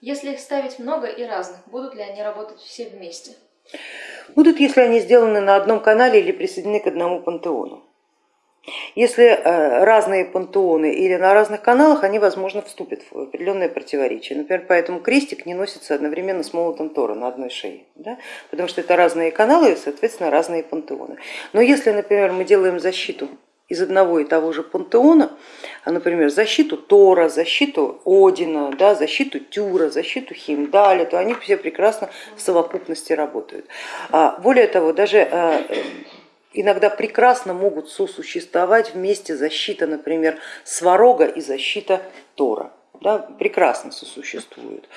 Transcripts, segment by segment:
Если их ставить много и разных, будут ли они работать все вместе? Будут, если они сделаны на одном канале или присоединены к одному пантеону. Если э, разные пантеоны или на разных каналах, они, возможно, вступят в определенное противоречие. Например, поэтому крестик не носится одновременно с молотом Тора на одной шее, да? потому что это разные каналы и, соответственно, разные пантеоны. Но если, например, мы делаем защиту из одного и того же пантеона, а, например, защиту Тора, защиту Одина, да, защиту Тюра, защиту Химдаля, то они все прекрасно в совокупности работают. А, более того, даже а, иногда прекрасно могут сосуществовать вместе защита, например, Сварога и защита Тора. Да, прекрасно сосуществуют.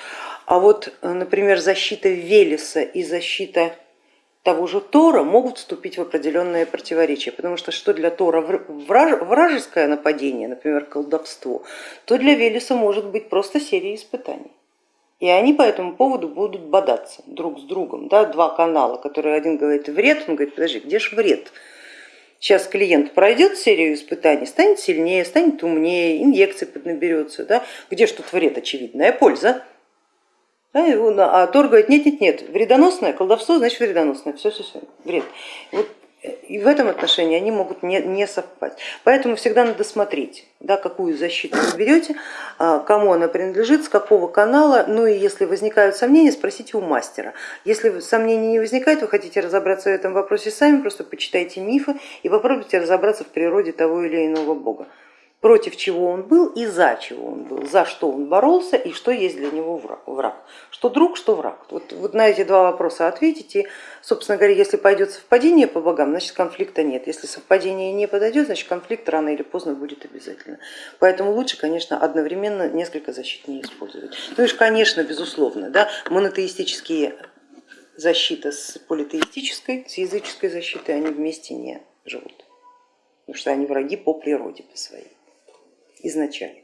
А вот, например, защита Велеса и защита того же Тора могут вступить в определенные противоречия, потому что что для Тора вражеское нападение, например, колдовство, то для Велеса может быть просто серия испытаний. И они по этому поводу будут бодаться друг с другом. Да? Два канала, которые один говорит вред, он говорит, подожди, где же вред? Сейчас клиент пройдет серию испытаний, станет сильнее, станет умнее, инъекции поднаберется. Да? Где же тут вред? Очевидная польза. Да, а Тор говорит, нет, нет, нет, вредоносное колдовство, значит вредоносное, все, все, все, вред. Вот, и в этом отношении они могут не, не совпасть. Поэтому всегда надо смотреть, да, какую защиту вы берете, а, кому она принадлежит, с какого канала, ну и если возникают сомнения, спросите у мастера. Если сомнений не возникает, вы хотите разобраться в этом вопросе сами, просто почитайте мифы и попробуйте разобраться в природе того или иного бога против чего он был и за чего он был, за что он боролся и что есть для него враг, что друг, что враг. Вот, вот на эти два вопроса ответите. Собственно говоря, если пойдет совпадение по богам, значит конфликта нет. Если совпадение не подойдет, значит конфликт рано или поздно будет обязательно. Поэтому лучше, конечно, одновременно несколько защит не использовать. Ну и, конечно, безусловно, да, монотеистические защиты с политеистической, с языческой защитой, они вместе не живут, потому что они враги по природе по своей изначально.